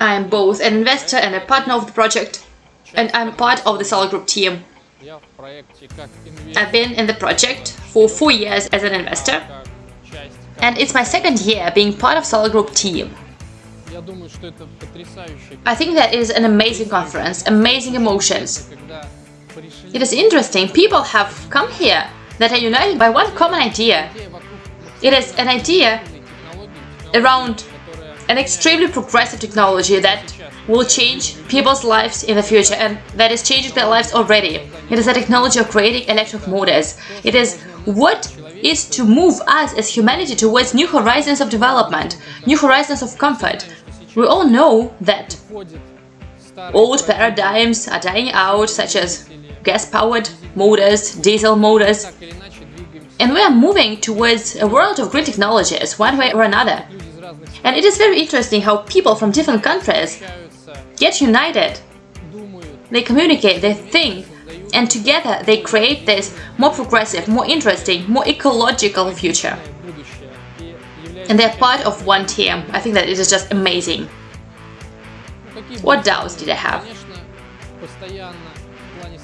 I am both an investor and a partner of the project, and I'm part of the Solar Group team. I've been in the project for four years as an investor, and it's my second year being part of Solar Group team. I think that is an amazing conference, amazing emotions. It is interesting, people have come here that are united by one common idea. It is an idea around an extremely progressive technology that will change people's lives in the future and that is changing their lives already. It is a technology of creating electric motors. It is what is to move us as humanity towards new horizons of development, new horizons of comfort. We all know that old paradigms are dying out, such as gas-powered motors, diesel motors, and we are moving towards a world of green technologies, one way or another. And it is very interesting how people from different countries get united. They communicate, they think, and together they create this more progressive, more interesting, more ecological future. And they're part of one team. I think that it is just amazing. What doubts did I have?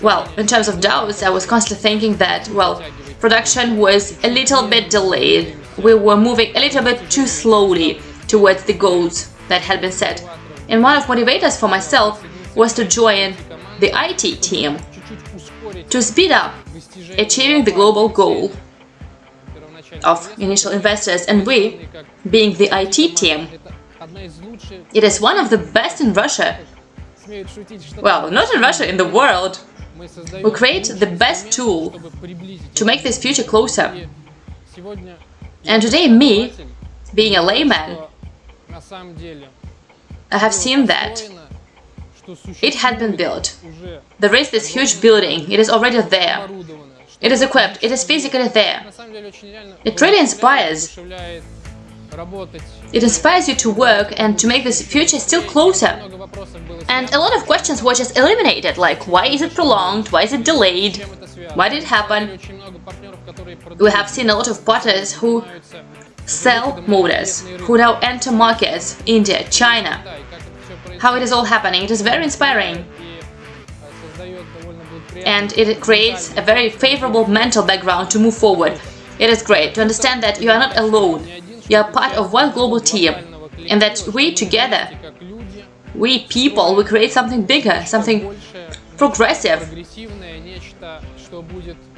Well, in terms of doubts, I was constantly thinking that, well, production was a little bit delayed. We were moving a little bit too slowly towards the goals that had been set. And one of motivators for myself was to join the IT team to speed up achieving the global goal of initial investors and we, being the IT team, it is one of the best in Russia. Well, not in Russia, in the world. We create the best tool to make this future closer. And today me, being a layman, I have seen that it had been built. There is this huge building, it is already there. It is equipped, it is physically there. It really inspires. It inspires you to work and to make this future still closer. And a lot of questions were just eliminated, like why is it prolonged, why is it delayed, why did it happen? We have seen a lot of partners who sell motors, who now enter markets, India, China. How it is all happening, it is very inspiring. And it creates a very favorable mental background to move forward. It is great to understand that you are not alone, you are part of one global team, and that we together, we people, we create something bigger, something progressive,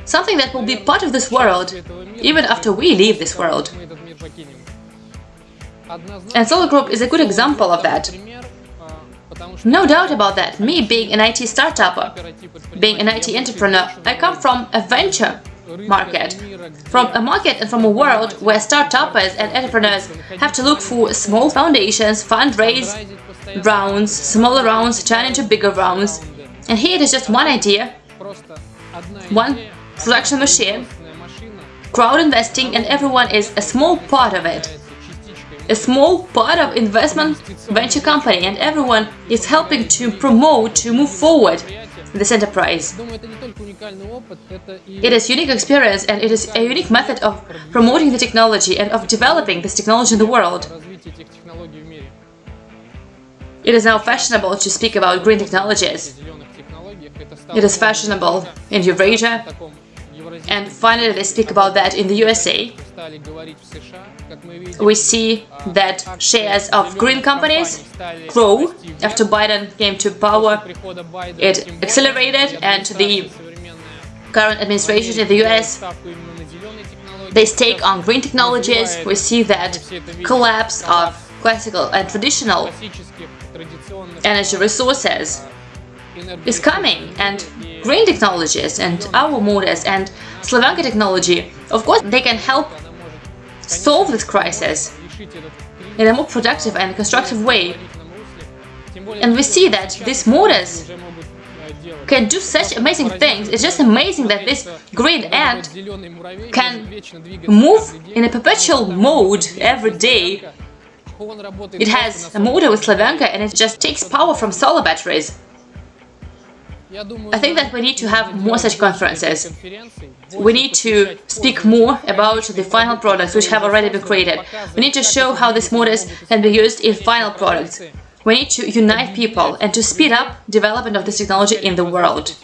something that will be part of this world, even after we leave this world. And Solar Group is a good example of that. No doubt about that, me being an IT startup, being an IT entrepreneur, I come from a venture market. From a market and from a world where startups and entrepreneurs have to look for small foundations, fundraise rounds, smaller rounds turn into bigger rounds. And here it is just one idea, one production machine, crowd investing and everyone is a small part of it. A small part of investment venture company and everyone is helping to promote, to move forward this enterprise. It is unique experience and it is a unique method of promoting the technology and of developing this technology in the world. It is now fashionable to speak about green technologies. It is fashionable in Eurasia, and finally they speak about that in the USA. We see that shares of green companies grow after Biden came to power. It accelerated and the current administration in the US they stake on green technologies. We see that collapse of classical and traditional energy resources is coming and green technologies and our motors and Slavyanka technology, of course, they can help solve this crisis in a more productive and constructive way. And we see that these motors can do such amazing things. It's just amazing that this green ant can move in a perpetual mode every day. It has a motor with Slavyanka and it just takes power from solar batteries. I think that we need to have more such conferences. We need to speak more about the final products which have already been created. We need to show how these motors can be used in final products. We need to unite people and to speed up development of this technology in the world.